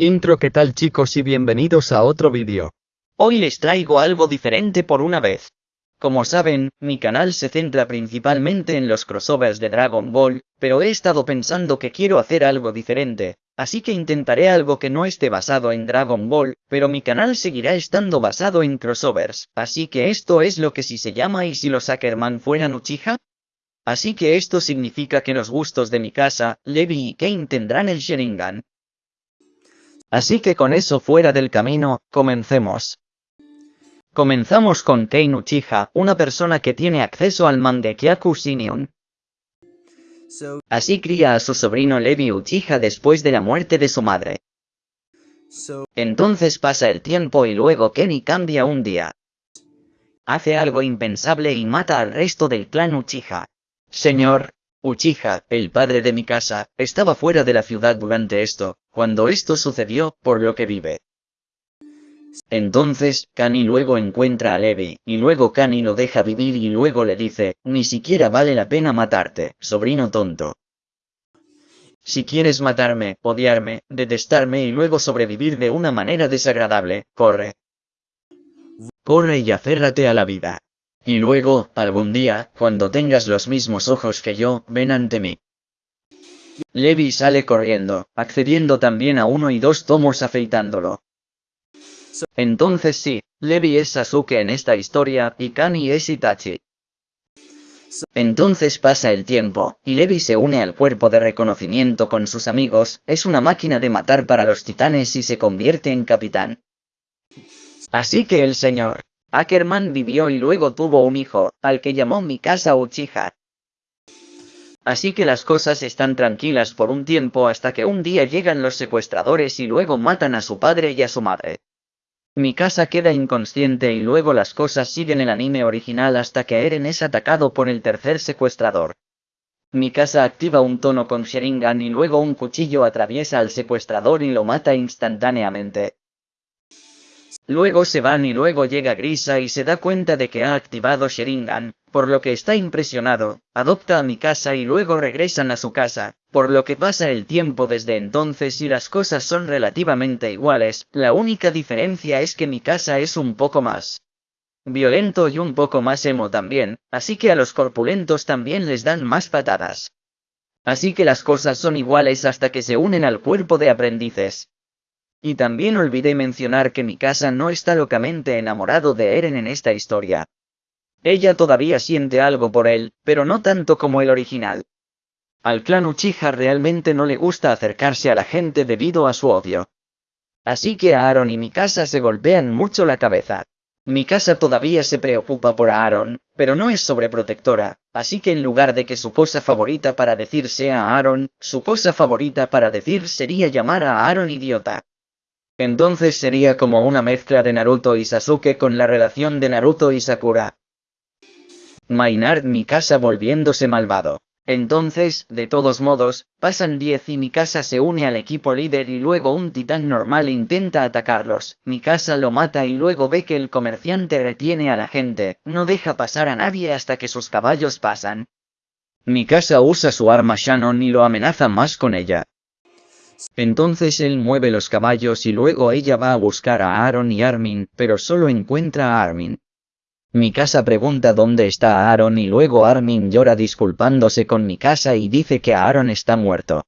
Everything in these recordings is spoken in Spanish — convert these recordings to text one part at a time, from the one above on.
Intro ¿qué tal chicos y bienvenidos a otro vídeo. Hoy les traigo algo diferente por una vez. Como saben, mi canal se centra principalmente en los crossovers de Dragon Ball, pero he estado pensando que quiero hacer algo diferente, así que intentaré algo que no esté basado en Dragon Ball, pero mi canal seguirá estando basado en crossovers, así que esto es lo que si se llama y si los Ackerman fueran Uchiha. Así que esto significa que los gustos de mi casa, Levi y Kane tendrán el Sharingan, Así que con eso fuera del camino, comencemos. Comenzamos con Kane Uchiha, una persona que tiene acceso al Mangekyaku Shinion. Así cría a su sobrino Levi Uchiha después de la muerte de su madre. Entonces pasa el tiempo y luego Kenny cambia un día. Hace algo impensable y mata al resto del clan Uchiha. Señor, Uchiha, el padre de mi casa, estaba fuera de la ciudad durante esto, cuando esto sucedió, por lo que vive. Entonces, Kani luego encuentra a Levi, y luego Kani lo deja vivir y luego le dice, ni siquiera vale la pena matarte, sobrino tonto. Si quieres matarme, odiarme, detestarme y luego sobrevivir de una manera desagradable, corre. Corre y aférrate a la vida. Y luego, algún día, cuando tengas los mismos ojos que yo, ven ante mí. Levi sale corriendo, accediendo también a uno y dos tomos afeitándolo. Entonces sí, Levi es Sasuke en esta historia, y Kani es Itachi. Entonces pasa el tiempo, y Levi se une al cuerpo de reconocimiento con sus amigos, es una máquina de matar para los titanes y se convierte en capitán. Así que el señor Ackerman vivió y luego tuvo un hijo, al que llamó Mikasa Uchiha. Así que las cosas están tranquilas por un tiempo hasta que un día llegan los secuestradores y luego matan a su padre y a su madre. Mikasa queda inconsciente y luego las cosas siguen el anime original hasta que Eren es atacado por el tercer secuestrador. Mikasa activa un tono con Sharingan y luego un cuchillo atraviesa al secuestrador y lo mata instantáneamente. Luego se van y luego llega Grisa y se da cuenta de que ha activado Sharingan, por lo que está impresionado, adopta a mi casa y luego regresan a su casa, por lo que pasa el tiempo desde entonces y las cosas son relativamente iguales, la única diferencia es que mi casa es un poco más violento y un poco más emo también, así que a los corpulentos también les dan más patadas. Así que las cosas son iguales hasta que se unen al cuerpo de aprendices. Y también olvidé mencionar que Mikasa no está locamente enamorado de Eren en esta historia. Ella todavía siente algo por él, pero no tanto como el original. Al clan Uchiha realmente no le gusta acercarse a la gente debido a su odio. Así que Aaron y Mikasa se golpean mucho la cabeza. Mikasa todavía se preocupa por Aaron, pero no es sobreprotectora, así que en lugar de que su cosa favorita para decir sea Aaron, su cosa favorita para decir sería llamar a Aaron idiota. Entonces sería como una mezcla de Naruto y Sasuke con la relación de Naruto y Sakura. Maynard Mikasa volviéndose malvado. Entonces, de todos modos, pasan 10 y Mikasa se une al equipo líder y luego un titán normal intenta atacarlos. Mikasa lo mata y luego ve que el comerciante retiene a la gente, no deja pasar a nadie hasta que sus caballos pasan. Mikasa usa su arma Shannon y lo amenaza más con ella. Entonces él mueve los caballos y luego ella va a buscar a Aaron y Armin, pero solo encuentra a Armin. Mikasa pregunta dónde está Aaron y luego Armin llora disculpándose con Mikasa y dice que Aaron está muerto.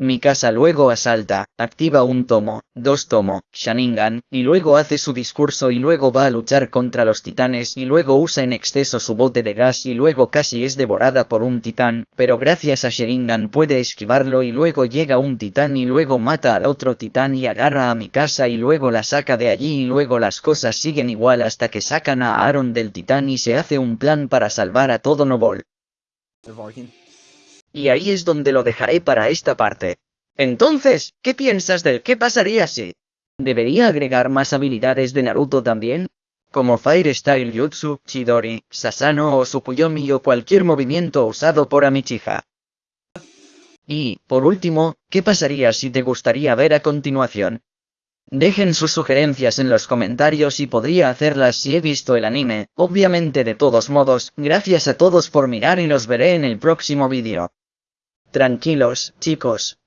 Mikasa luego asalta, activa un tomo, dos tomo, Sharingan, y luego hace su discurso y luego va a luchar contra los titanes y luego usa en exceso su bote de gas y luego casi es devorada por un titán, pero gracias a Sharingan puede esquivarlo y luego llega un titán y luego mata al otro titán y agarra a Mikasa y luego la saca de allí y luego las cosas siguen igual hasta que sacan a Aaron del titán y se hace un plan para salvar a todo Nobol. Y ahí es donde lo dejaré para esta parte. Entonces, ¿qué piensas del qué pasaría si? ¿Debería agregar más habilidades de Naruto también? Como Fire Style Jutsu, Chidori, Sasano o Sukuyomi o cualquier movimiento usado por Amichiha. Y, por último, ¿qué pasaría si te gustaría ver a continuación? Dejen sus sugerencias en los comentarios y podría hacerlas si he visto el anime, obviamente de todos modos, gracias a todos por mirar y los veré en el próximo vídeo. Tranquilos, chicos,